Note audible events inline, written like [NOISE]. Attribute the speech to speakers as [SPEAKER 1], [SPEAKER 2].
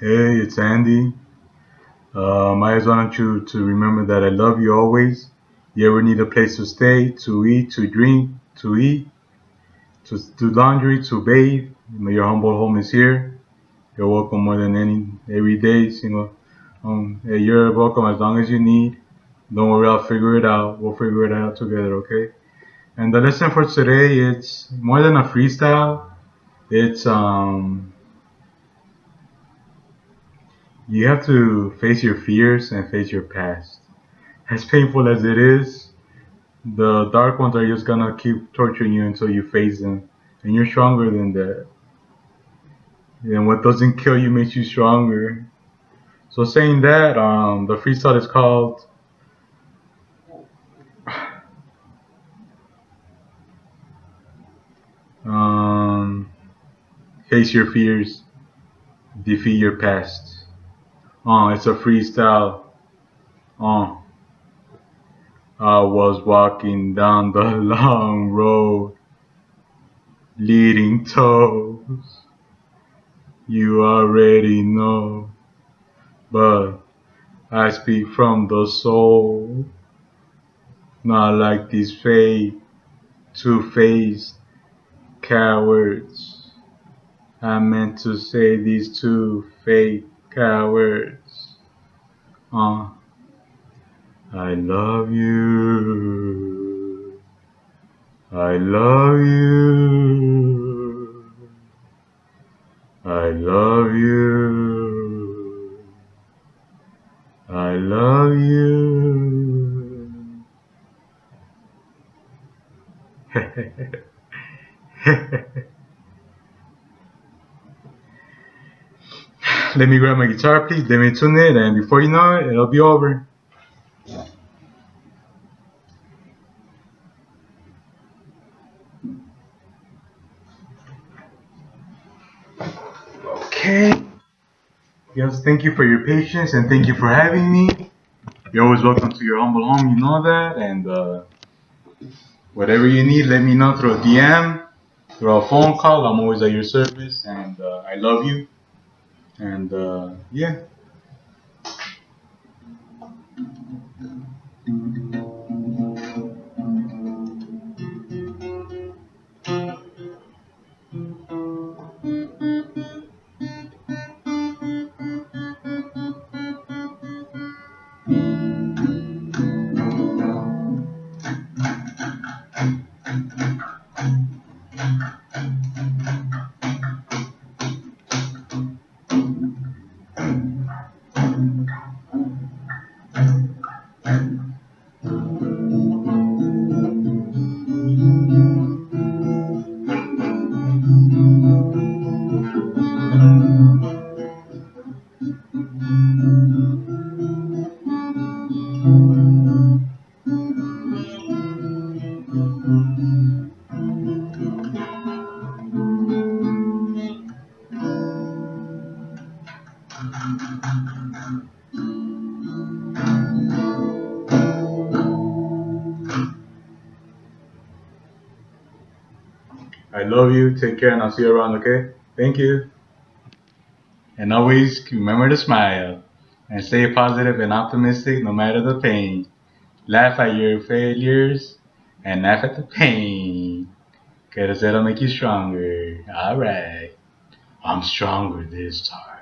[SPEAKER 1] Hey, it's Andy. Um, I just want you to remember that I love you always. You ever need a place to stay, to eat, to drink, to eat, to do laundry, to bathe, your humble home is here. You're welcome more than any every day. single. um, hey, you're welcome as long as you need. Don't worry, I'll figure it out. We'll figure it out together, okay? And the lesson for today, it's more than a freestyle. It's um you have to face your fears and face your past. As painful as it is, the dark ones are just gonna keep torturing you until you face them. And you're stronger than that. And what doesn't kill you makes you stronger. So saying that, um, the freestyle is called [SIGHS] um, Face Your Fears, Defeat Your Past. Uh, it's a freestyle. Uh, I was walking down the [LAUGHS] long road, leading toes. You already know, but I speak from the soul, not like these fake, two-faced cowards. I meant to say these two fake cowards. Uh, I love you. I love you. I love you. I love you. [LAUGHS] Let me grab my guitar, please. Let me tune it, and before you know it, it'll be over. Okay. Yes, thank you for your patience and thank you for having me. You're always welcome to your humble home, you know that. And uh, whatever you need, let me know through a DM, through a phone call. I'm always at your service, and uh, I love you. And uh, yeah. 迎来。I love you. Take care, and I'll see you around, okay? Thank you. And always remember to smile and stay positive and optimistic no matter the pain. Laugh at your failures and laugh at the pain. Cause that'll make you stronger. Alright. I'm stronger this time.